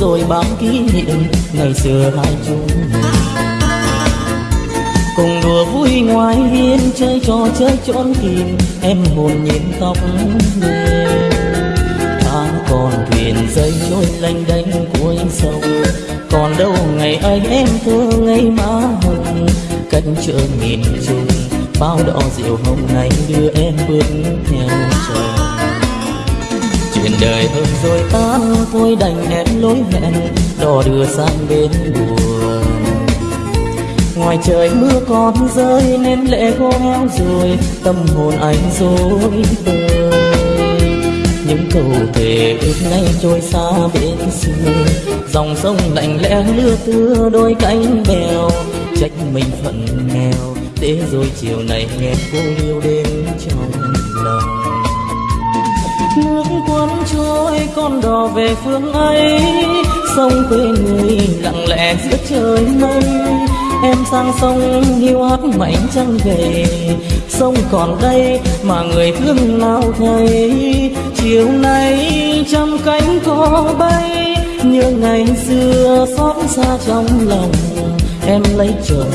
rồi bao kỷ niệm ngày xưa hai chúng. Cùng đùa vui ngoài hiên, chơi trò chơi trốn tìm em hồn nhìn tóc mềm tháng còn thuyền dây trôi lênh đênh cuối sông. Còn đâu ngày ấy em thơ ngày má hồng. Cách chợ nghìn trùng, bao đỏ rượu hồng này đưa em bước theo trời chuyện đời hơn rồi ta thôi đành nén lối hẹn, đò đưa sang bên buồn. Ngoài trời mưa còn rơi nên lệ khô heo rồi, tâm hồn anh dối bời những câu thề ước nay trôi xa bên xưa, dòng sông lạnh lẽ lưa tưa đôi cánh bèo. Trách mình phận nghèo để rồi chiều này nghe cô liêu đêm trong lòng nước cuốn trôi, con đò về phương ấy sông quê người lặng lẽ giữa trời mây. Em sang sông hiu hắt mảnh trăng về. Sông còn đây mà người thương nào thấy chiều nay trăm cánh có bay như ngày xưa xót xa trong lòng. Em lấy chồng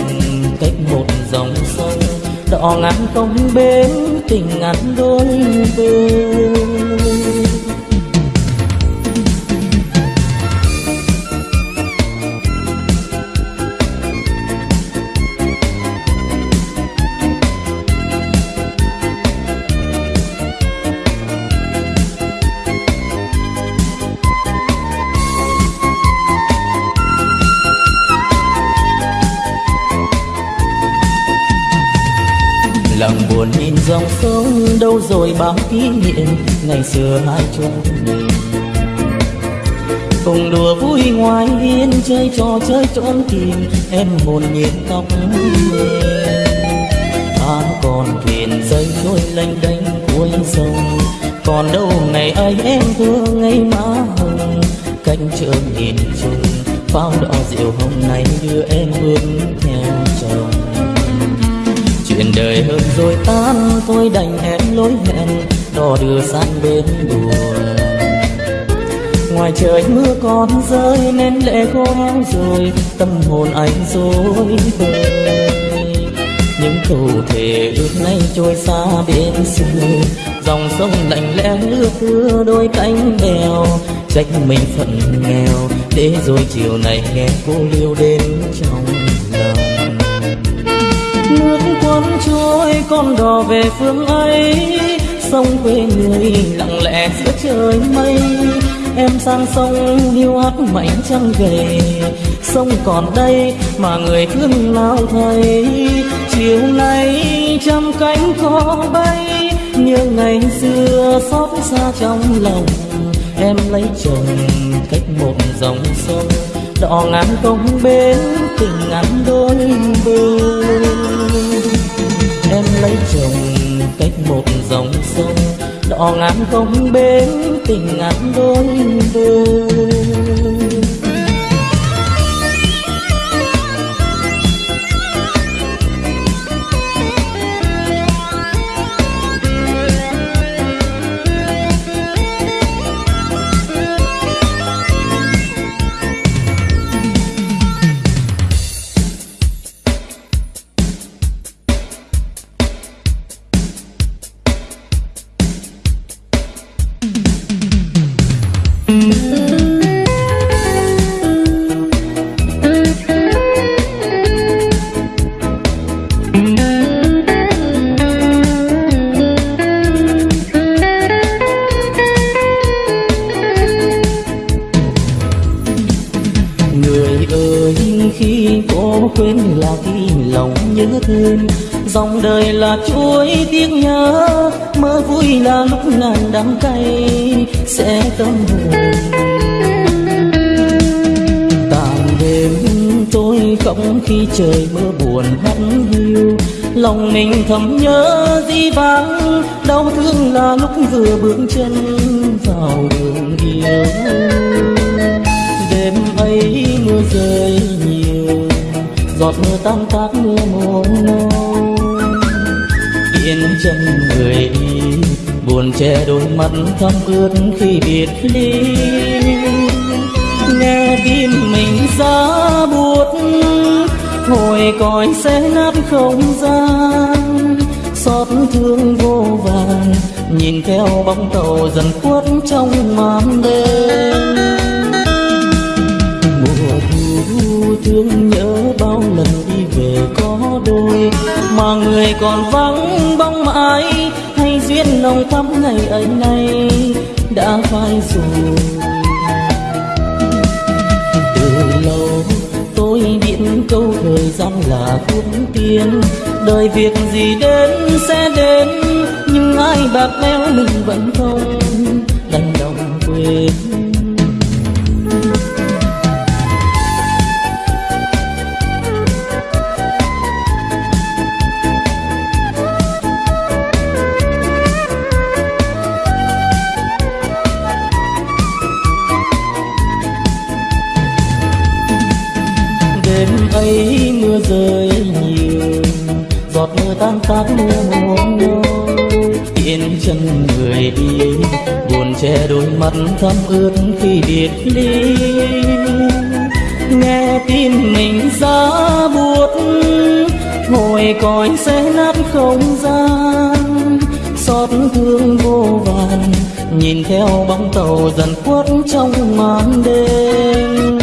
cách một dòng sông đỏ ngàn công bến, tình ngàn đôi bên. Buồn nhìn dòng sông đâu rồi bao kỷ niệm ngày xưa hai chúng mình cùng đùa vui ngoài hiên chơi trò chơi trốn tìm, em hồn nhiên tóc mềm tháng còn thuyền dây trôi lênh đênh cuối sông. Còn đâu ngày ấy em thương ngày má hồng. Cánh trường nhìn chung pháo đỏ rượu hồng này đưa em bước theo chuyện đời hơn. Rồi tan, tôi đành hẹn lối hẹn, đò đưa sang bên buồn ngoài trời mưa còn rơi, nên lệ khô héo rồi, tâm hồn anh dối bời. Những câu thề ước nay trôi xa bên xưa, dòng sông lạnh lẽ lưa thưa đôi cánh bèo. Trách mình phận nghèo, để rồi chiều này nghe cô liêu đến trong lòng. Nước cuốn trôi con đò về phương ấy sông quê người lặng lẽ giữa trời mây. Em sang sông hiu hắt mảnh trăng về. Sông còn đây mà người thương nào thấy chiều nay trăm cánh có bay, như ngày xưa xót xa trong lòng. Em lấy chồng cách một dòng sông đỏ ngàn công bến, tình ngắn đôi bờ cách một dòng sông đỏ ngàn công bến tình ngàn đôi bên khi trời mưa buồn hắt hiu. Lòng mình thầm nhớ di vắng đau thương là lúc vừa bước chân vào đường yêu đêm ấy mưa rơi nhiều, giọt mưa tan tác mưa mồ yên chân người đi, buồn che đôi mắt thâm ướt khi biệt ly. Nghe tim giá buốt hồi còi sẽ nát không gian. Xót thương vô vàn, nhìn theo bóng tàu dần khuất trong màn đêm. Mùa thu thương nhớ bao lần đi về có đôi, mà người còn vắng bóng mãi, hay duyên nồng thắm ngày ấy nay đã phai rồi. Là thuốc tiên. Đời việc gì đến sẽ đến, nhưng ai bạc béo mình vẫn không. Đành lòng quên giọt mưa tan tác mưa muôn yên chân người đi, buồn che đôi mắt thắm ướt khi biệt ly. Nghe tin mình ra buốt, ngồi coi sẽ nát không gian. Xót thương vô vàn, nhìn theo bóng tàu dần khuất trong màn đêm.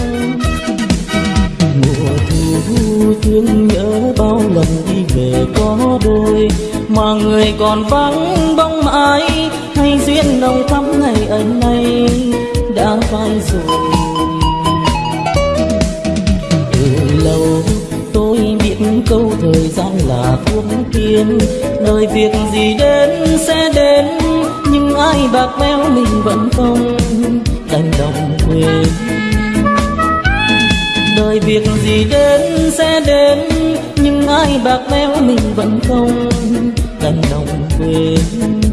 Mùa thu thương nhớ bao lần về có đôi mà người còn vắng bóng mãi. Hay duyên nồng thắm ngày ấy nay đã phai rồi. Từ lâu tôi biết câu thời gian là thuốc tiên. Đời việc gì đến sẽ đến, nhưng ai bạc béo mình vẫn không đành lòng quên. Đời việc gì đến sẽ đến ai bạc bẽo mình vẫn không đành lòng quên.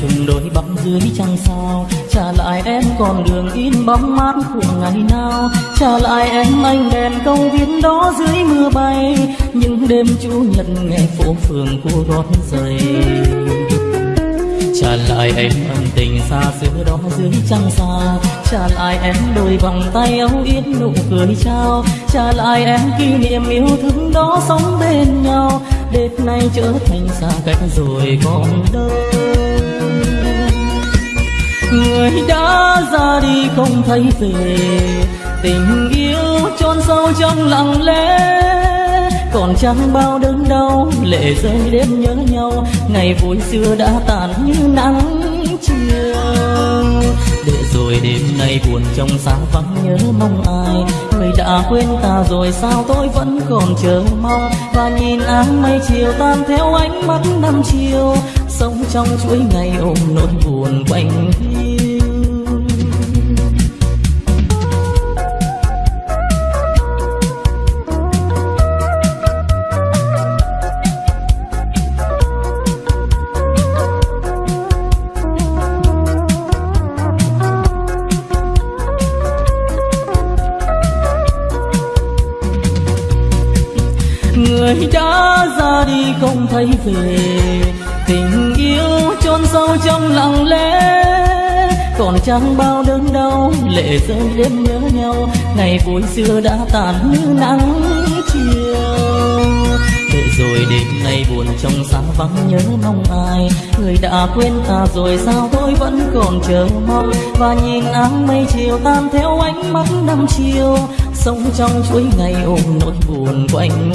Chung đôi bóng dưới trăng sao. Trả lại em con đường in bóng mát của ngày nào. Trả lại em anh đèn công viên đó dưới mưa bay. Những đêm chủ nhật nghe phố phường cô gót giày. Trả lại em ân tình xa xưa đó dưới trăng xa. Trả lại em đôi vòng tay âu yếm nụ cười trao. Trả lại em kỷ niệm yêu thương đó sống bên nhau. Đêm nay trở thành xa cách rồi còn đâu người đã ra đi không thấy về. Tình yêu chôn sâu trong lặng lẽ. Còn chẳng bao đớn đau, lệ rơi đêm nhớ nhau. Ngày vui xưa đã tàn như nắng chiều. Để rồi đêm nay buồn trong sáng vắng nhớ mong ai. Người đã quên ta rồi sao tôi vẫn còn chờ mong. Và nhìn áng mây chiều tan theo ánh mắt năm chiều trong chuỗi ngày ôm nỗi buồn quanh người đã ra đi không thấy về tình trong lặng lẽ. Còn chẳng bao đớn đau, lệ rơi đêm nhớ nhau ngày vui xưa đã tàn như nắng chiều. Để rồi đêm nay buồn trong sáng vắng nhớ mong ai. Người đã quên ta rồi sao tôi vẫn còn chờ mong. Và nhìn áng mây chiều tan theo ánh mắt năm chiều. Sống trong chuỗi ngày ôm nỗi buồn quanh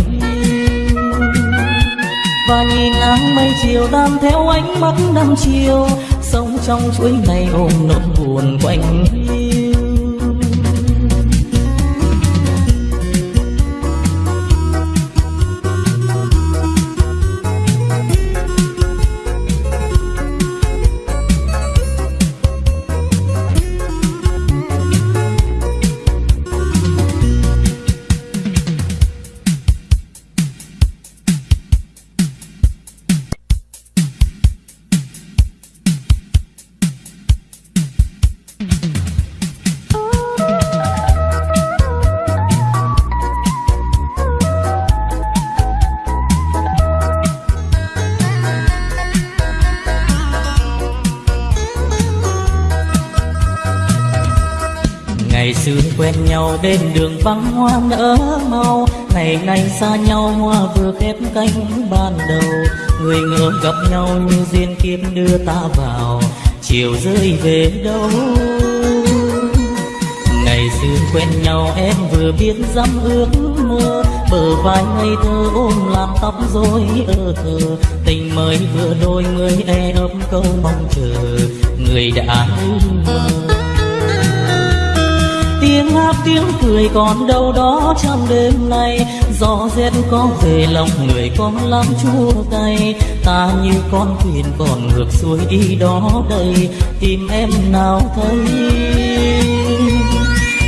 và nhìn áng mây chiều tan theo ánh mắt năm chiều trong chuỗi ngày ôm nỗi buồn quanh hiu bên đường vắng hoa nở mau ngày nay xa nhau, hoa vừa khép cánh ban đầu. Người ngỡ gặp nhau như duyên kiếp đưa ta vào. Chiều rơi về đâu? Ngày xưa quen nhau, em vừa biết dám ước mơ. Bờ vai ngây thơ ôm làm tóc rối ơ thơ. Tình mới vừa đôi mới e ấp câu mong chờ. Người đã mơ tiếng hát tiếng cười, còn đâu đó trong đêm nay, gió rét có về lòng người con lắm chua cay ta như con thuyền còn ngược xuôi đi đó đây, tìm em nào thấy.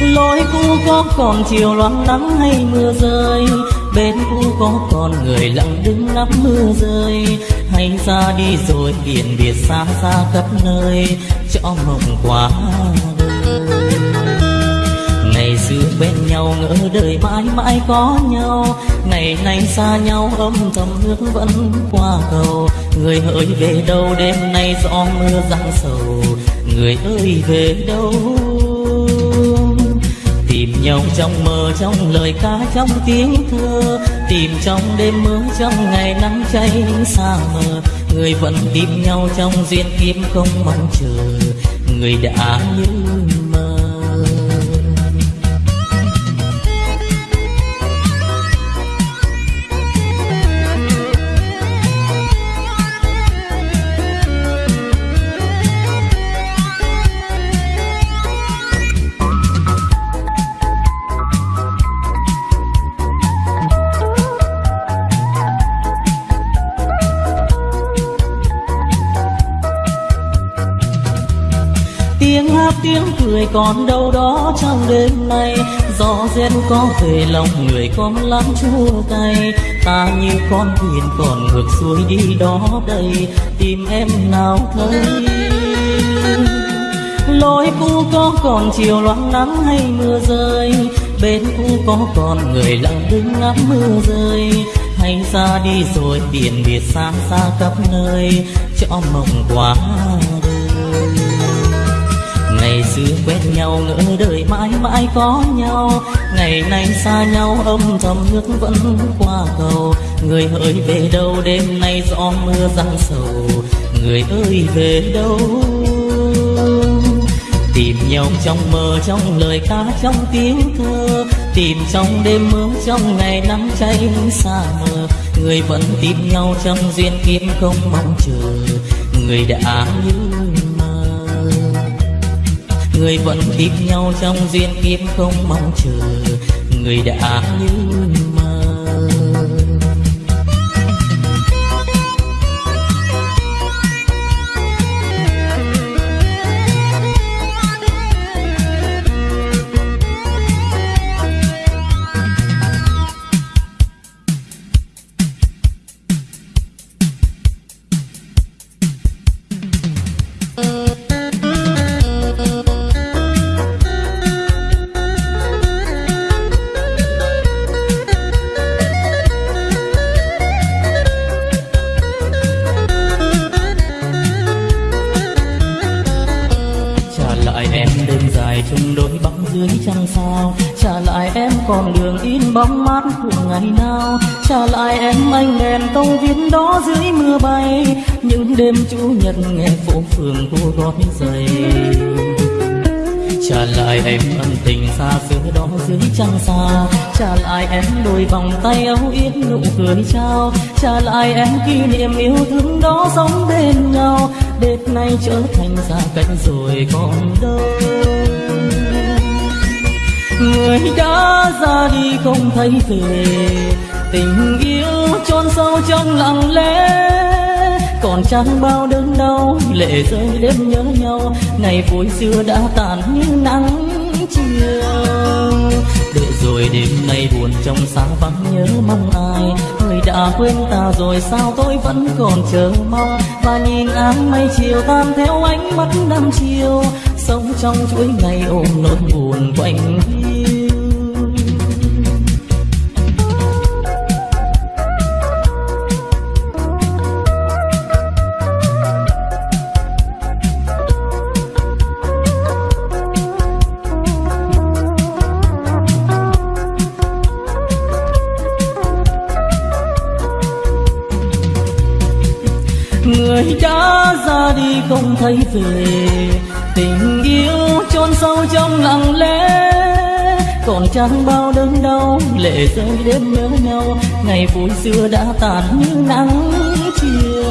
Lối cũ có còn chiều loáng nắng hay mưa rơi bên cũ có còn người lặng đứng ngắm mưa rơi. Hay ra đi rồi biển biệt xa xa khắp nơi cho mộng quá xưa bên nhau ngỡ đời mãi mãi có nhau. Ngày nay xa nhau, âm thầm nước vẫn qua cầu. Người ơi về đâu, đêm nay gió mưa giăng sầu. Người ơi, về đâu? Tìm nhau trong mơ, trong lời ca, trong tiếng thơ. Tìm trong đêm mưa, trong ngày nắng cháy xa mờ. Người vẫn tìm nhau trong duyên kiếm không mong chờ. Người đã như tiếng hát, tiếng cười còn đâu đó trong đêm nay. Gió rét có về lòng người con lắm chua cay. Ta như con thuyền còn ngược xuôi đi đó đây. Tìm em nào thấy? Lối cũ có còn chiều loáng nắng hay mưa rơi? Bên cũ có còn người lặng đứng ngắm mưa rơi? Hay ra đi rồi biển biệt xa xa khắp nơi. Cho mộng quá đời ngày xưa quen nhau, ngỡ đời mãi mãi có nhau. Ngày nay xa nhau, âm thầm nước vẫn qua cầu. Người ơi về đâu, đêm nay gió mưa giăng sầu. Người ơi, về đâu? Tìm nhau trong mơ, trong lời ca, trong tiếng thơ. Tìm trong đêm mưa, trong ngày nắng cháy xa mờ. Người vẫn tìm nhau trong duyên kiếp không mong chờ. Người đã như người vẫn tìm nhau trong duyên kiếp không mong chờ. Người đã như mơ bóng mát của ngày nào. Trả lại em anh đèn tông viên đó dưới mưa bay. Những đêm chủ nhật nghe phố phường cô gói giày. Trả lại em ân tình xa xưa đó dưới trăng xa, trả lại em đôi vòng tay âu yếm nụ cười trao. Trả lại em kỷ niệm yêu thương đó sống bên nhau. Đêm nay trở thành xa cách rồi còn đâu người đã ra đi không thấy về tình yêu chôn sâu trong lặng lẽ. Còn chẳng bao đớn đau, lệ rơi đêm nhớ nhau. Ngày vui xưa đã tàn như nắng chiều. Để rồi đêm nay buồn trong xa vắng nhớ mong ai. Người đã quên ta rồi sao tôi vẫn còn chờ mong. Và nhìn áng mây chiều tan theo ánh mắt năm chiều sống trong chuỗi ngày ôm nỗi buồn quanh người đã ra đi không thấy về tình yêu chôn sâu trong lặng lẽ. Còn chẳng bao đớn đau, lệ rơi đêm nhớ nhau. Ngày vui xưa đã tàn như nắng chiều.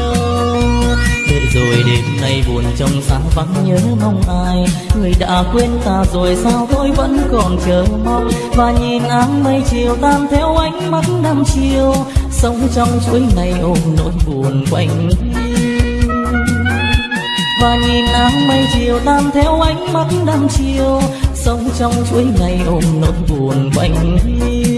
Để rồi đêm nay buồn trong sáng vắng nhớ mong ai. Người đã quên ta rồi sao tôi vẫn còn chờ mong. Và nhìn áng mây chiều tan theo ánh mắt năm chiều. Sống trong chuỗi ngày ôm nỗi buồn quanh và nhìn áng mây chiều tan theo ánh mắt năm chiều, sống trong chuỗi ngày ôm nỗi buồn quanh hiu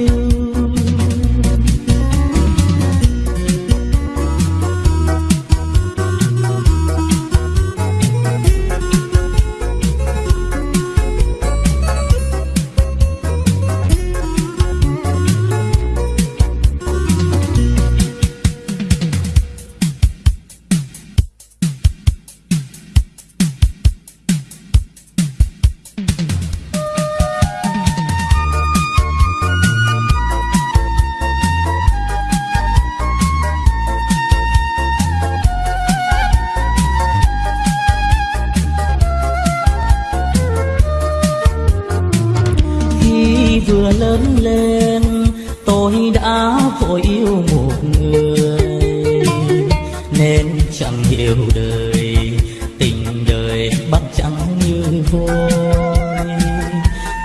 như vôi.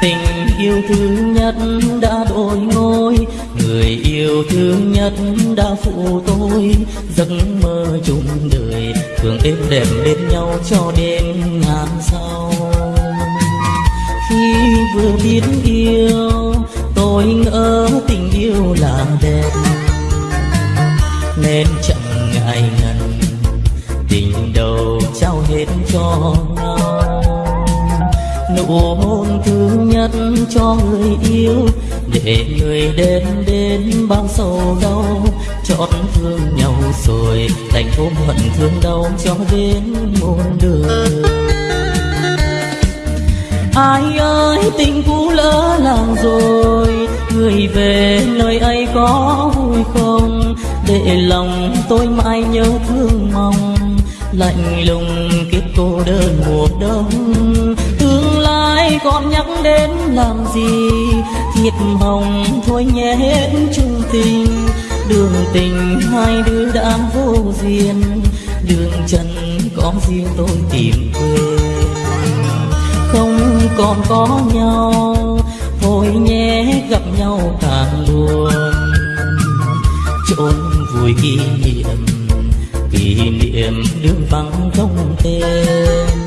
Tình yêu thương nhất đã đổi ngôi người yêu thương nhất đã phụ tôi. Giấc mơ chung đời thường êm đẹp bên nhau cho đến ngàn sau. Khi vừa biết yêu, tôi ngỡ tình yêu là đẹp. Nên chẳng ngại nụ hôn thứ nhất cho người yêu. Để người đến đến bao sầu đau chót thương nhau rồi thành ôm hận thương đau cho đến muôn đường ai ơi, tình cũ lỡ làng rồi, người về nơi ấy có vui không? Để lòng tôi mãi nhớ thương mong, lạnh lùng kiếp cô đơn mùa đông tương còn nhắc đến làm gì? Thiệt hồng thôi nhé hết chung tình đường tình hai đứa đã vô duyên. Đường trần có riêng tôi tìm quên. Không còn có nhau, thôi nhé gặp nhau càng buồn chôn vui kỷ niệm kỷ niệm đường vắng không tên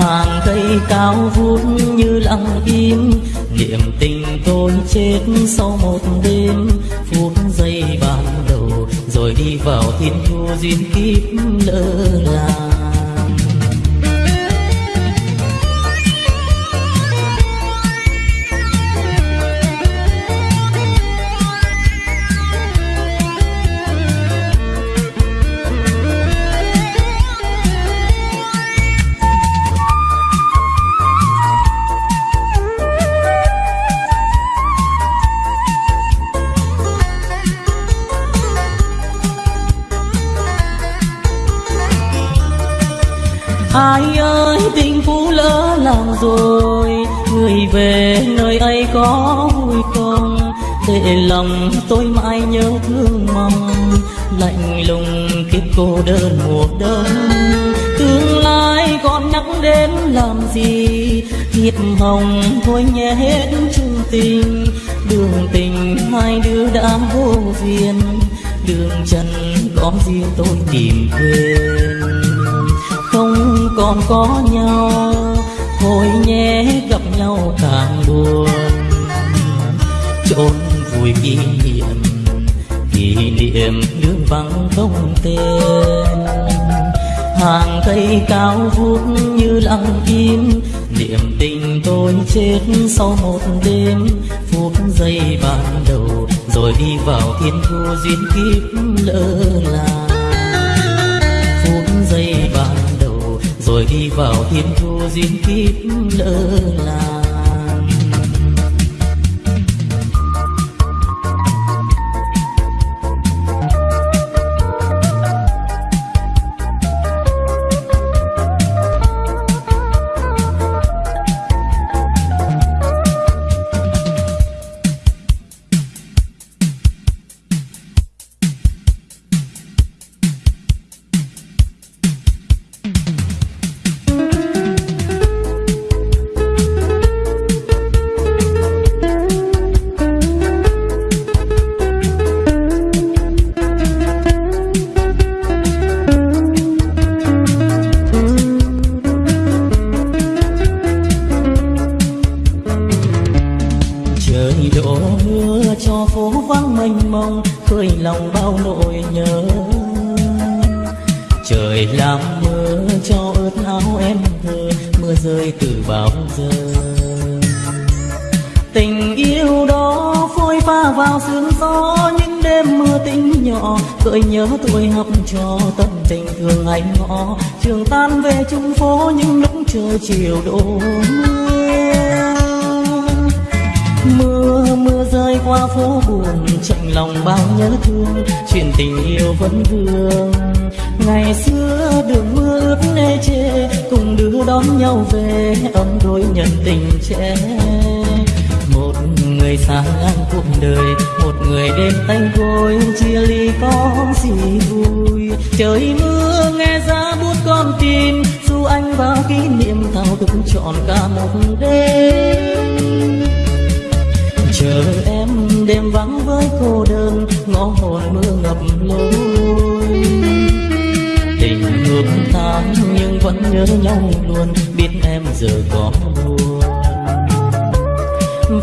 hàng cây cao vút như lặng im. Niềm tình tôi chết sau một đêm, phút giây ban đầu, rồi đi vào thiên thu duyên kiếp lỡ làng. Rồi, người về nơi ấy có vui không? Để lòng tôi mãi nhớ thương mong, lạnh lùng kiếp cô đơn mùa đông tương lai còn nhắc đến làm gì? Thiệp hồng thôi nhé hết chung tình. Đường tình hai đứa đã vô duyên. Đường trần có riêng tôi tìm quên. Không còn có nhau thôi nhé, gặp nhau càng buồn. Chốn vui kỷ niệm kỷ niệm đường vắng không tên. Hàng cây cao vút như lặng im niệm tình tôi chết sau một đêm. Phút giây ban đầu, rồi đi vào thiên thu duyên kiếp lỡ làng. Rồi đi vào thiên thu duyên kiếp lỡ làng. Người xa ngang cuộc đời, một người đêm tanh côi chia ly có gì vui. Trời mưa nghe giá bút con tim, dù anh vào kỷ niệm thao thức trọn cả một đêm. Chờ em đêm vắng với cô đơn, ngõ hồn mưa ngập lối. Tình ngược tan nhưng vẫn nhớ nhau luôn, biết em giờ có buồn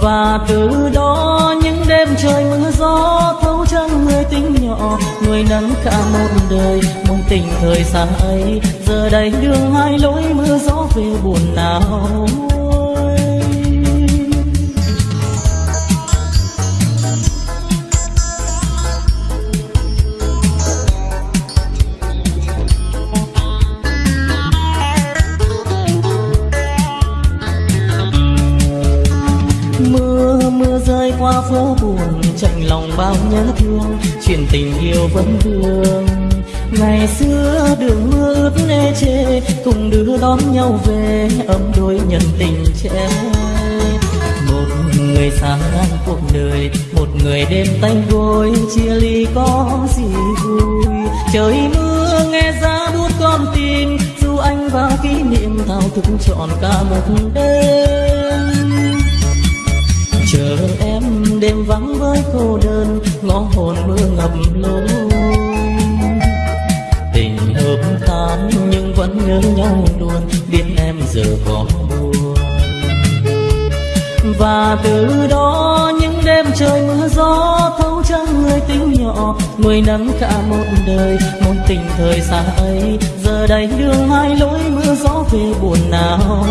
và từ đó những đêm trời mưa gió thấu trăng người tính nhỏ, người nắng cả một đời. Mong tình thời xa ấy, giờ đây đường hai lối mưa gió về buồn nào. Bao nhớ thương, chuyện tình yêu vẫn vương. Ngày xưa đường mưa ướt nê chê, cùng đưa đón nhau về, ấm đôi nhân tình trẻ một người xa ngang cuộc đời, một người đêm tanh gối, chia ly có gì vui. Trời mưa nghe giá bút con tim, dù anh vào kỷ niệm thao thức trọn cả một đêm. Đêm vắng với cô đơn, ngõ hồn mưa ngập lối. Tình hợp tan nhưng vẫn nhớ nhau luôn, biết em giờ có buồn. Và từ đó những đêm trời mưa gió thấu trăng người tính nhỏ nuôi nắng cả một đời, một tình thời xa ấy. Giờ đây đường hai lối mưa gió về buồn nào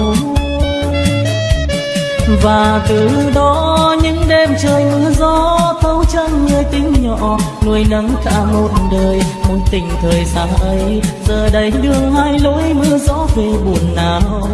và từ đó những đêm trời mưa gió thấu trăng người tính nhỏ, nuôi nắng cả một đời mối tình thời xa ấy. Giờ đây đường hai lối mưa gió về buồn nào.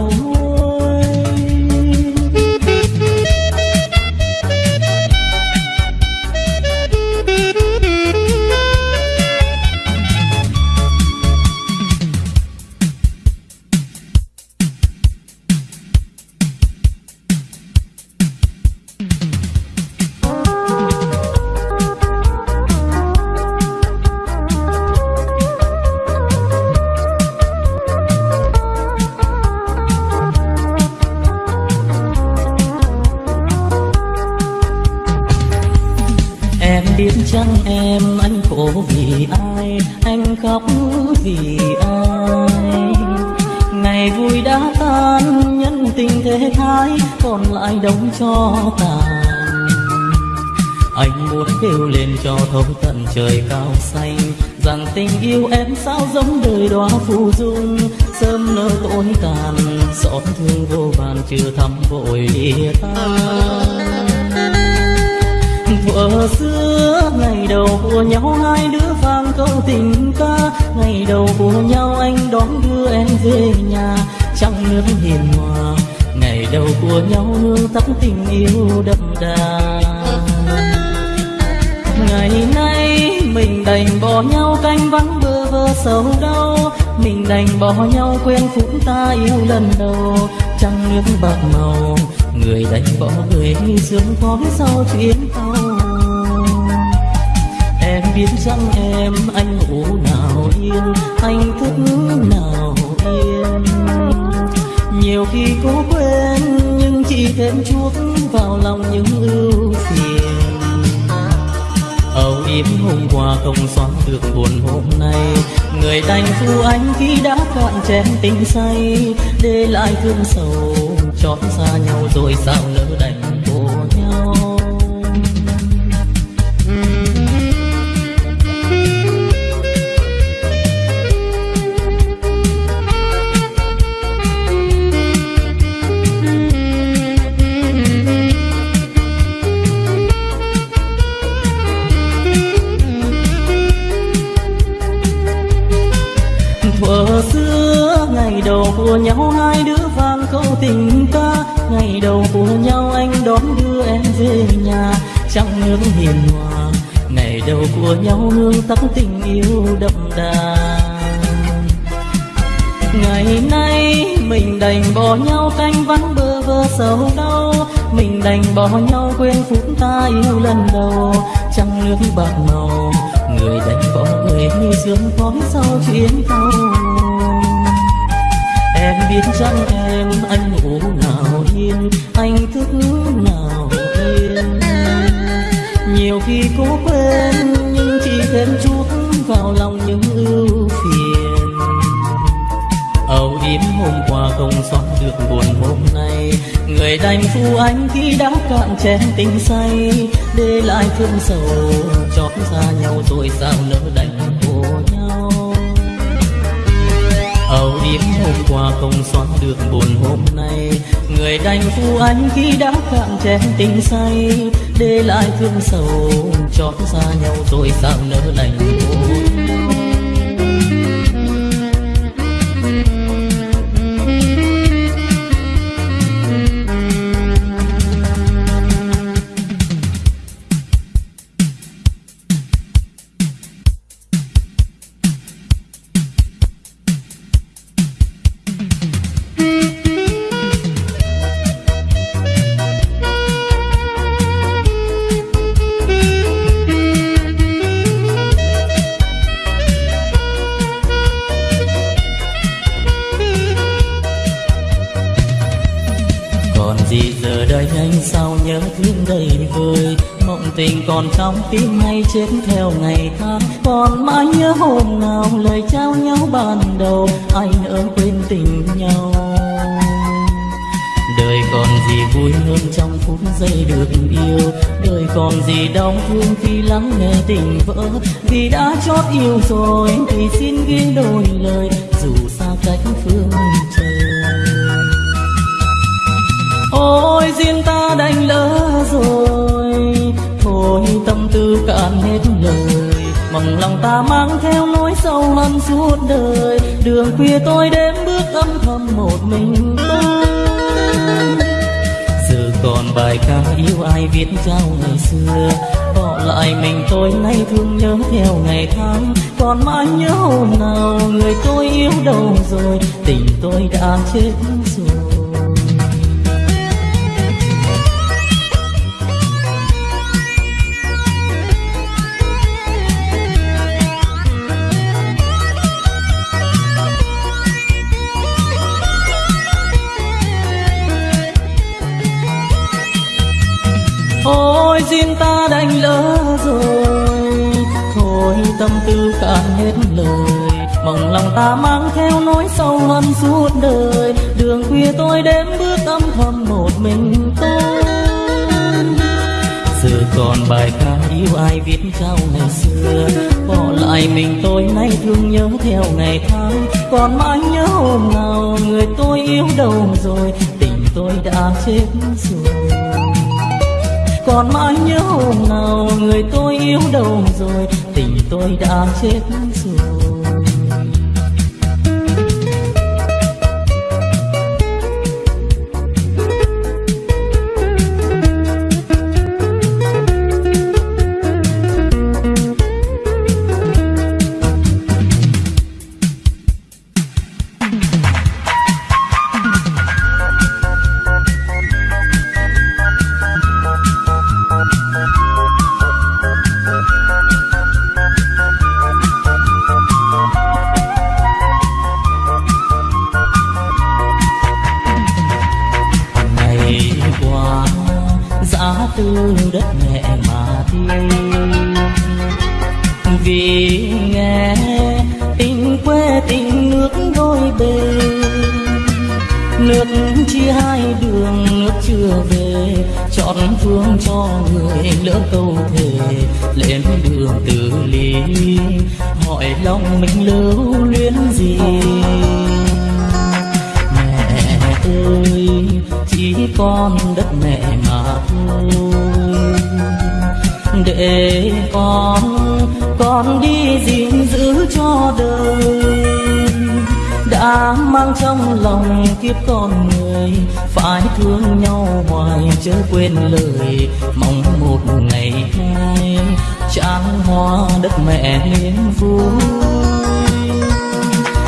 Đời phù dung, sớm nở tối tàn, xót thương vô vàn, chưa thăm vội ta tan. Thuở xưa, ngày đầu của nhau, hai đứa vang câu tình ca. Ngày đầu của nhau, anh đón đưa em về nhà trong nước hiền hòa. Ngày đầu của nhau hương tắm tình yêu đậm đà. Ngày nay, mình đành bỏ nhau canh vắng bơ vơ sầu đau mình đành bỏ nhau quên phút ta yêu lần đầu. Trăng nước bạc màu, người đành bỏ người sương khói sau chuyến tàu. Em biết rằng em anh ngủ nào yên anh thức nào yên. Nhiều khi cố quên, nhưng chỉ thêm chuốc vào lòng những ưu phiền âu yếm hôm qua không xóa được buồn hôm nay. Người đành phu anh khi đã cạn chén tình say, để lại thương sầu chót xa nhau rồi sao nỡ đành bỏ nhau. Đầu của nhau, anh đón đưa em về nhà. Trăng nước hiền hòa, ngày đầu của nhau, nương tắm tình yêu đậm đà. Ngày nay, mình đành bỏ nhau canh vắng bơ vơ sầu đau. Mình đành bỏ nhau, quên phút ta yêu lần đầu. Trăng nước bạc màu, người đành bỏ người như sương khói sau chuyến tàu em biết rằng em anh ngủ nào yên, anh thức nào yên. Nhiều khi cố quên, nhưng chỉ thêm chút vào lòng những ưu phiền. Âu yếm hôm qua không xóa được buồn hôm nay, người đành phu anh khi đã cạn chén tình say, để lại thương sầu chót xa nhau rồi sao nỡ đành âu yếm hôm qua không xóa được buồn hôm nay. Người đành phụ anh khi đã cạn chén tình say, để lại thương sầu, chót xa nhau rồi sao nỡ đi giờ đây anh sao nhớ thương đầy vơi, mộng tình còn trong tim hay chết theo ngày tháng? Còn mãi nhớ hôm nào lời trao nhau ban đầu? Anh ơi quên tình nhau. Đời còn gì vui hơn trong phút giây được yêu? Đời còn gì đau thương khi lắng nghe tình vỡ? Vì đã chót yêu rồi thì xin ghi đôi lời dù xa cách phương trời ôi, duyên ta đành lỡ rồi. Thôi, tâm tư cạn hết lời. Mong lòng ta mang theo nỗi sâu hằn suốt đời. Đường khuya tôi đêm bước âm thầm một mình. Giờ còn bài ca yêu ai viết trao ngày xưa. Bỏ lại mình tôi nay thương nhớ theo ngày tháng. Còn mãi nhớ hôm nào người tôi yêu đâu rồi. Tình tôi đã chết rồi. Thôi duyên ta đành lỡ rồi. Thôi tâm tư cạn hết lời. Mong lòng ta mang theo nỗi sâu hơn suốt đời. Đường khuya tôi đêm bước âm thầm một mình tôi giờ còn bài ca yêu ai viết trao ngày xưa. Bỏ lại mình tôi nay thương nhớ theo ngày tháng. Còn mãi nhớ hôm nào người tôi yêu đâu rồi. Tình tôi đã chết rồi còn mãi nhớ hôm nào người tôi yêu đâu rồi, tình tôi đã chết rồi. Mang trong lòng kiếp con người, phải thương nhau hoài chớ quên lời mong một ngày mai tràn hoa đất mẹ niềm vui.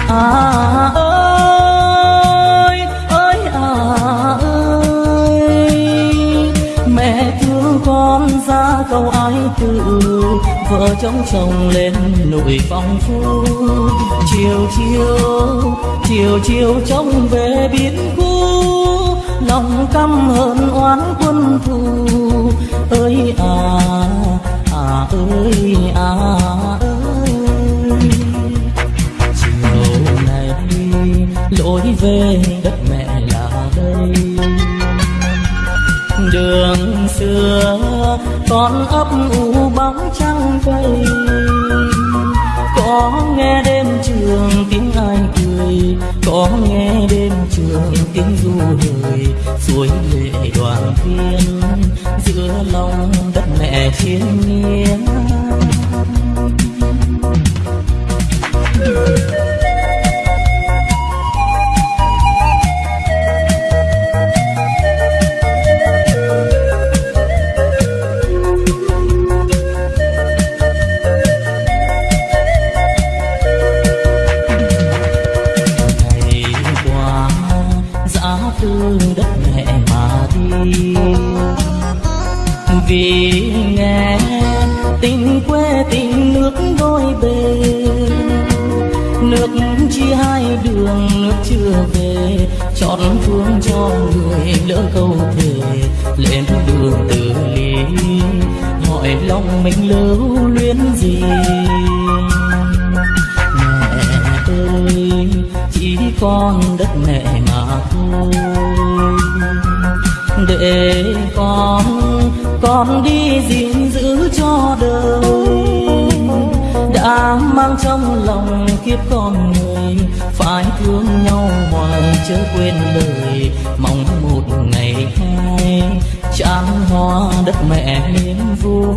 À ơi ơi à ơi, mẹ thương con ra câu ai tự vợ chống chồng lên nụi phong phú. Chiều chiều chiều chiều trông về biến cũ, lòng căm hờn oán quân thù. Ơi à à ơi à ơi. Chiều này lối về đất mẹ là đây. Đường xưa con ấp u bóng vây có nghe đêm trường tiếng ai cười, có nghe đêm trường tiếng du hời suối lệ đoàn viên giữa lòng đất mẹ chiến nhiên. Vì nghe tình quê tình nước đôi bên nước chia hai đường, nước chưa về, chọn phương cho người lỡ câu thề. Lên đường từ ly hỏi lòng mình lưu luyến gì? Mẹ ơi, chỉ con đất mẹ mà thôi. Để con con đi gìn giữ cho đời. Đã mang trong lòng kiếp con người, phải thương nhau hoài chớ quên lời mong một ngày hai. Tràn hoa đất mẹ niềm vui.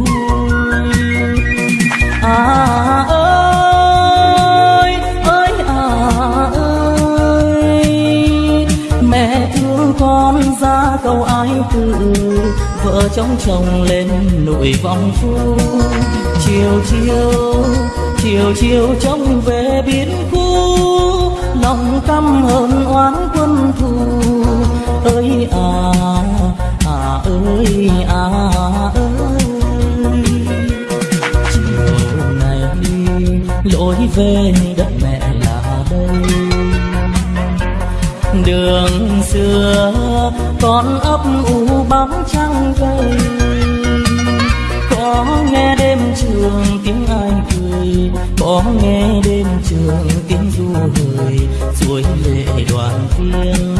À ơi ơi à ơi. Mẹ thương con ra câu ái cười vợ chồng chồng lên nội vòng phu. Chiều chiều chiều chiều trông về biến khu, lòng căm hờn oán quân thù. Ơi à à ơi à ơi. Chiều này lối về đất đường xưa, con ấp u bóng trăng cây có nghe đêm trường tiếng ai cười, có nghe đêm trường tiếng du hời. Suối lệ đoàn viên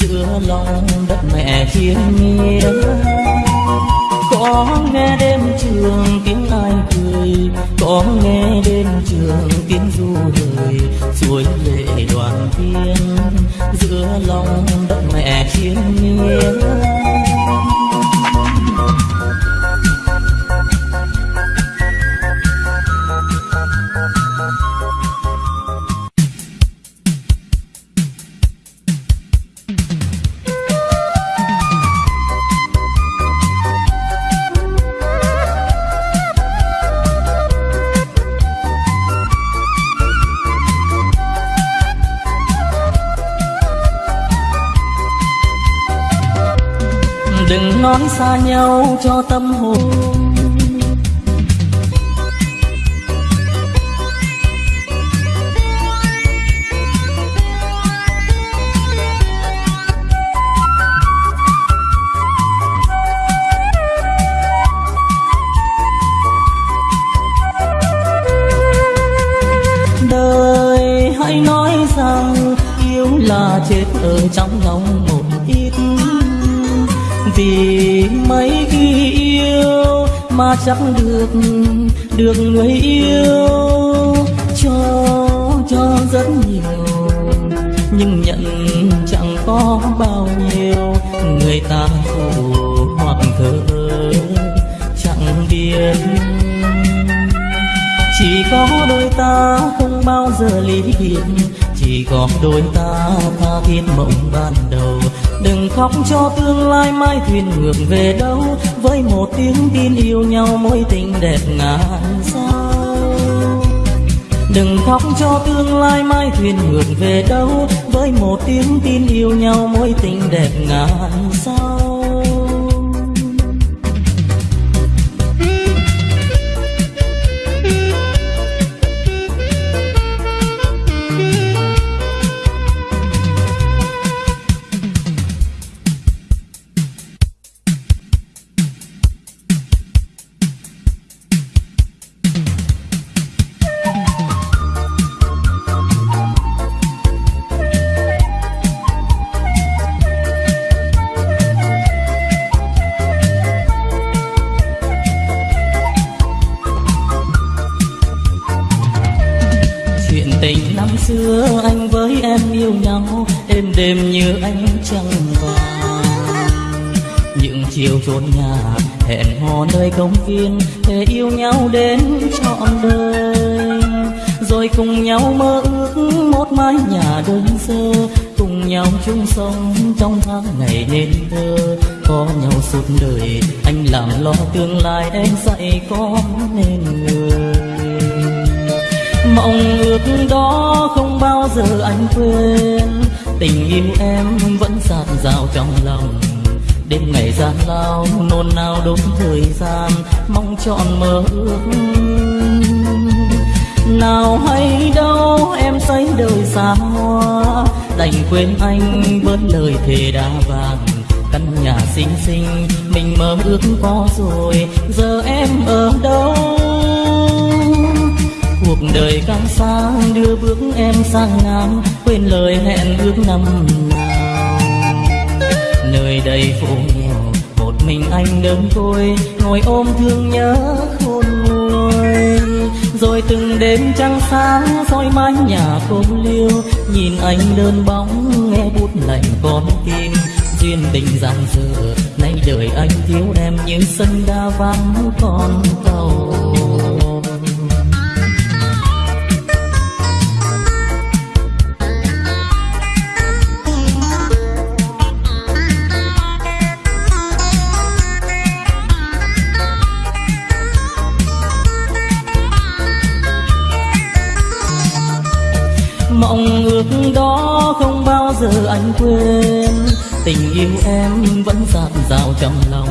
giữa lòng đất mẹ thiên nhiên. Có nghe đêm trường tiếng ai cười, có nghe đêm trường tiếng du hời. Suối lệ lòng đất mẹ thiên nhiên. Hoặc thơ chẳng biết. Chỉ có đôi ta không bao giờ lý biệt chỉ chỉ có đôi ta tha thiết mộng ban đầu. Đừng khóc cho tương lai mai thuyền ngược về đâu, với một tiếng tin yêu nhau mối tình đẹp ngàn sao. Đừng khóc cho tương lai mai thuyền ngược về đâu, với một tiếng tin yêu nhau mối tình đẹp ngàn sao. Chung sống trong tháng ngày nên thơ, có nhau suốt đời, anh làm lo tương lai em dạy con nên người. Mong ước đó không bao giờ anh quên, tình yêu em vẫn dạt dào trong lòng. Đêm ngày gian lao, nôn nao đốn thời gian, mong chọn mơ ước. Nào hay đâu em xây đời xa hoa đành quên anh với lời thề đa vàng. Căn nhà xinh xinh, mình mơ ước có rồi, giờ em ở đâu? Cuộc đời càng xa, đưa bước em sang nam quên lời hẹn ước năm nào. Nơi đây phố nghèo, một mình anh đơn côi, ngồi ôm thương nhớ khôn nguôi. Rồi từng đêm trăng sáng, soi mái nhà cô liêu nhìn anh đơn bóng, nghe bút lạnh con tim duyên tình giang dở, nay đời anh thiếu em như sân đa vắng con tàu. Giờ anh quên. Tình yêu em vẫn dạt dào trong lòng.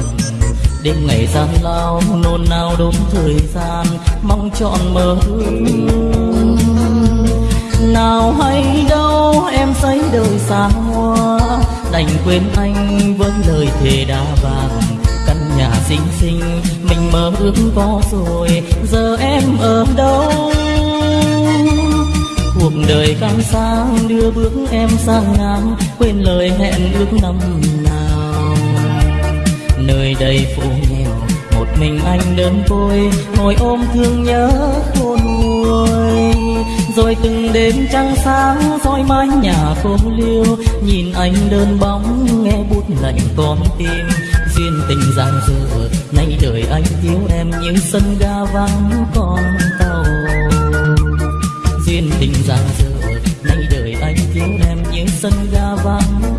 Đêm ngày gian lao, nôn nao đốn thời gian. Mong trọn mơ ước. Nào hay đâu, em xây đời xa hoa. Đành quên anh với lời thề đa vàng. Căn nhà xinh xinh, mình mơ ước có rồi. Giờ em ở đâu? Cuộc đời càng sang đưa bước em sang ngang quên lời hẹn ước năm nào. Nơi đây phố nghèo, một mình anh đơn côi, ngồi ôm thương nhớ khôn nguôi. Rồi từng đêm trăng sáng, soi mái nhà cô liêu, nhìn anh đơn bóng, nghe bút lạnh con tim. Duyên tình giang dở, nay đời anh thiếu em như sân ga vắng con tàu. Duyên tình đêm như sân ga vắng.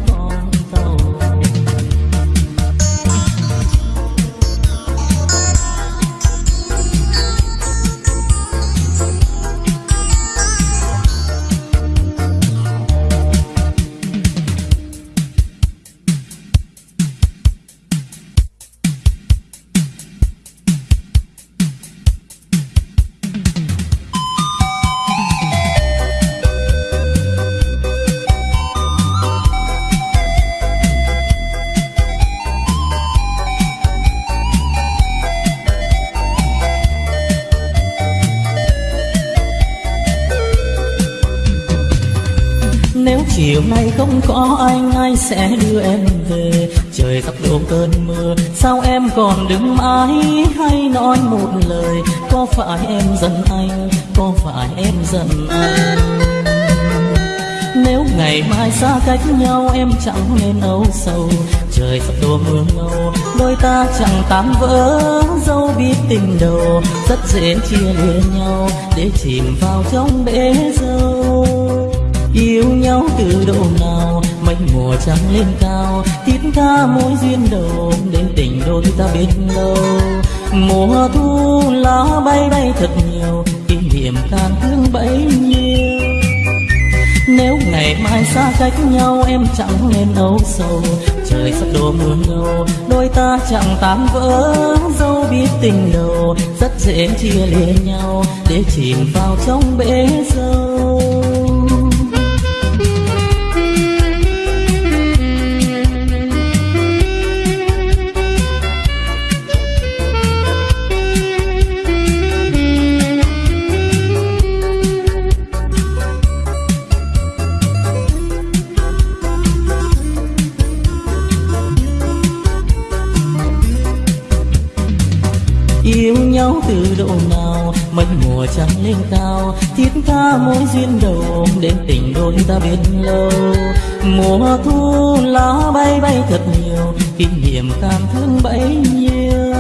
Sẽ đưa em về. Trời sắp đổ cơn mưa, Sao em còn đứng mãi? Hay nói một lời, Có phải em giận anh? Có phải em giận anh? Nếu ngày mai xa cách nhau, Em chẳng nên âu sầu. Trời sắp đổ mưa ngâu Đôi ta chẳng tan vỡ. Dẫu biết tình đầu, Rất dễ chia lìa nhau. Để chìm vào trong bể dâu, yêu nhau từ độ nào? Mây mùa trắng lên cao thiết tha mối duyên đầu đến tình đôi ta biết lâu. Mùa thu lá bay bay thật nhiều, kỷ niệm tan thương bấy nhiêu. Nếu ngày mai xa cách nhau, em chẳng nên âu sầu. Trời sắp đổ mưa ngâu đôi ta chẳng tan vỡ dẫu biết tình đầu. Rất dễ chia lìa nhau, để chìm vào trong bể dâu. Lên cao, thiết tha mối duyên đầu, đến tình đôi ta biết lâu. Mùa thu, lá bay bay thật nhiều, kỷ niệm càng thương bấy nhiêu.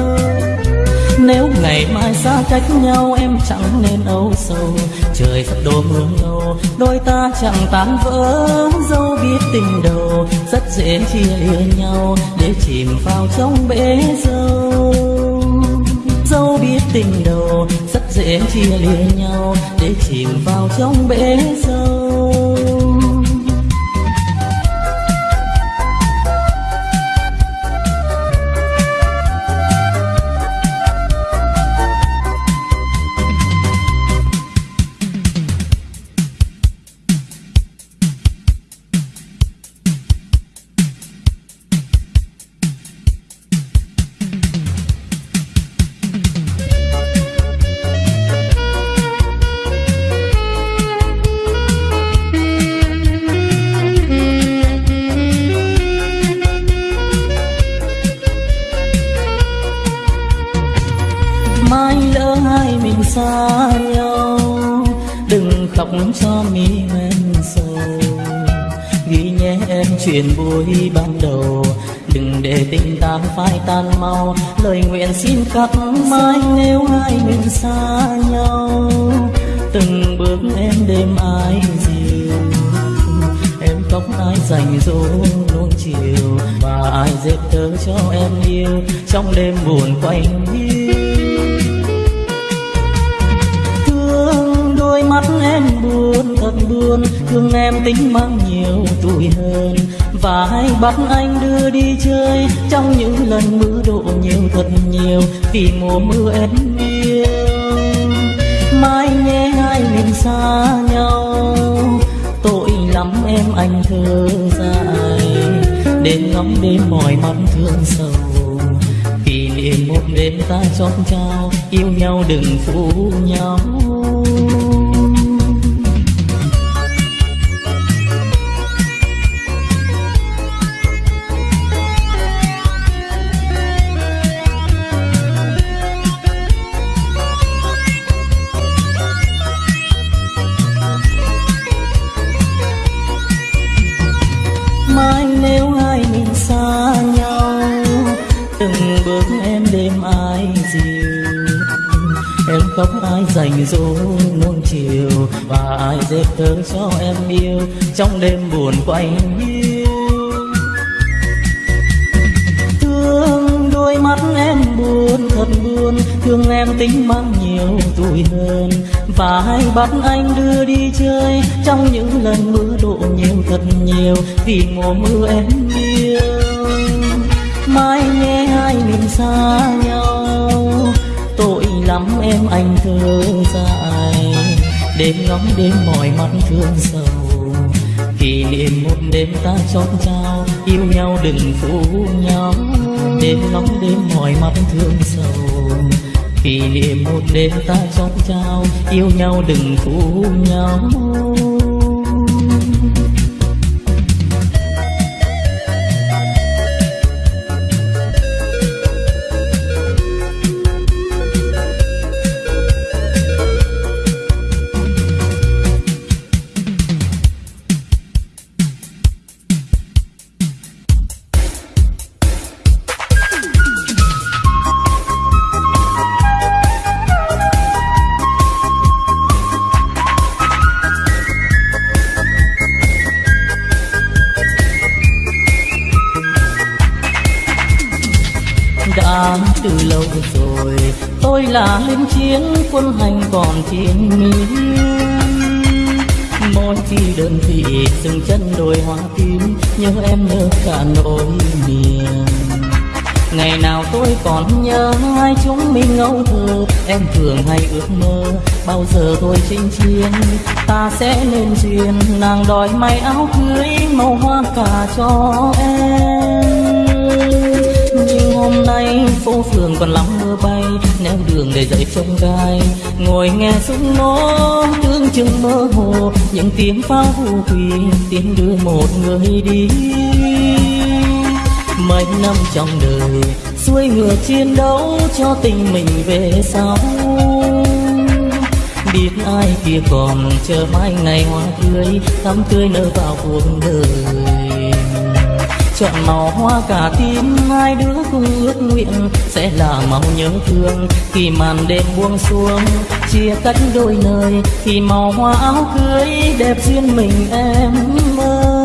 Nếu ngày mai xa cách nhau, em chẳng nên âu sầu. Trời sắp đổ mưa lâu đôi ta chẳng tan vỡ. Dẫu biết tình đầu, rất dễ chia lìa nhau, để chìm vào trong bể dâu tình đầu rất dễ chia lìa nhau để chìm vào trong bể sâu. Vì mùa mưa em yêu. Mai nhé hai mình xa nhau, tội lắm em anh thơ dài. Đêm ngắm đêm mỏi mắt thương sầu, kỷ niệm một đêm ta chót trao, yêu nhau đừng phụ nhau. Khóc ai dành dỗ nuông chiều và ai dệt thơ cho em yêu trong đêm buồn quanh hiu thương đôi mắt em buồn thật buồn, thương em tính mang nhiều tuổi hơn. Và hay bắt anh đưa đi chơi, trong những lần mưa đổ nhiều thật nhiều, vì mùa mưa em yêu. Mai nghe hai mình xa nhau lắm em anh thơ dài. Đêm ngóng đêm mỏi mắt thương sầu. Kỷ niệm một đêm ta chót trao, yêu nhau đừng phụ nhau. Đêm ngóng đêm mỏi mắt thương sầu. Kỷ niệm một đêm ta chót trao, yêu nhau đừng phụ nhau. Còn nhớ hai chúng mình ngâu thơ em thường hay ước mơ, bao giờ tôi chinh chiến? Ta sẽ nên duyên, nàng đòi may áo cưới, màu hoa cả cho em. Nhưng hôm nay phố phường còn lắm mưa bay neo đường để dậy trông gai ngồi nghe súng nổ tương chừng mơ hồ. Những tiếng pháo vũ quỳ, tiếng đưa một người đi. Mấy năm trong đời xuôi ngựa chiến đấu cho tình mình về sau. Biết ai kia còn chờ mai ngày hoa tươi thắm tươi nở vào cuộc đời. Chọn màu hoa cả tim, hai đứa cùng ước nguyện sẽ là màu nhớ thương. Khi màn đêm buông xuống, chia cách đôi nơi, thì màu hoa áo cưới đẹp duyên mình em ơi.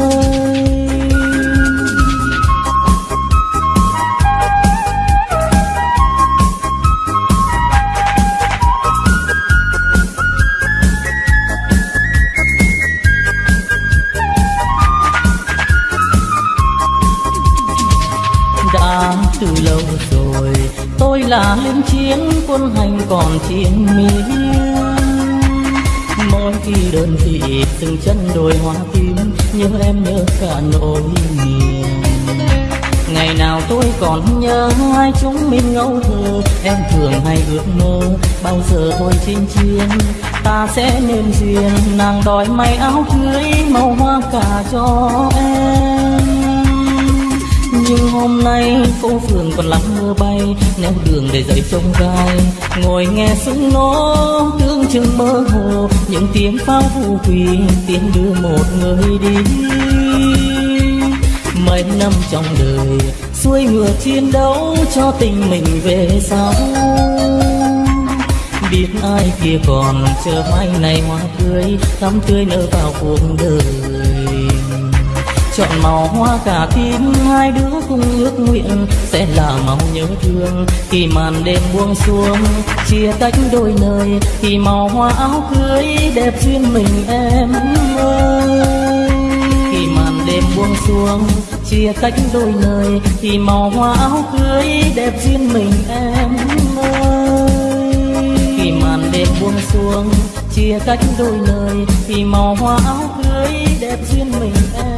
Là lính chiến, quân hành còn chiến miên mỗi khi đơn vị từng chân đồi hoa tím nhớ em nhớ cả nỗi niềm. Ngày nào tôi còn nhớ hai chúng mình ngẫu thơ, em thường hay ước mơ bao giờ thôi chinh chiến. Ta sẽ nên duyên, nàng đòi may áo cưới, màu hoa cả cho em nhưng hôm nay phố phường còn lắm mưa bay neo đường để dậy trông gai. Ngồi nghe súng nổ tương chừng mơ hồ, những tiếng pháo vu quỳ, tiếng đưa một người đi. Mấy năm trong đời, xuôi ngựa chiến đấu cho tình mình về sau. Biết ai kia còn chờ mai này hoa tươi, thắm tươi nở vào cuộc đời chọn màu hoa cả tim hai đứa cùng ước nguyện sẽ là màu nhớ thương. Khi màn đêm buông xuống, chia tách đôi nơi, thì màu hoa áo cưới đẹp duyên mình em ơi. Khi màn đêm buông xuống, chia tách đôi nơi, thì màu hoa áo cưới đẹp duyên mình em ơi. Khi màn đêm buông xuống, chia cách đôi nơi, thì màu hoa áo cưới đẹp duyên mình em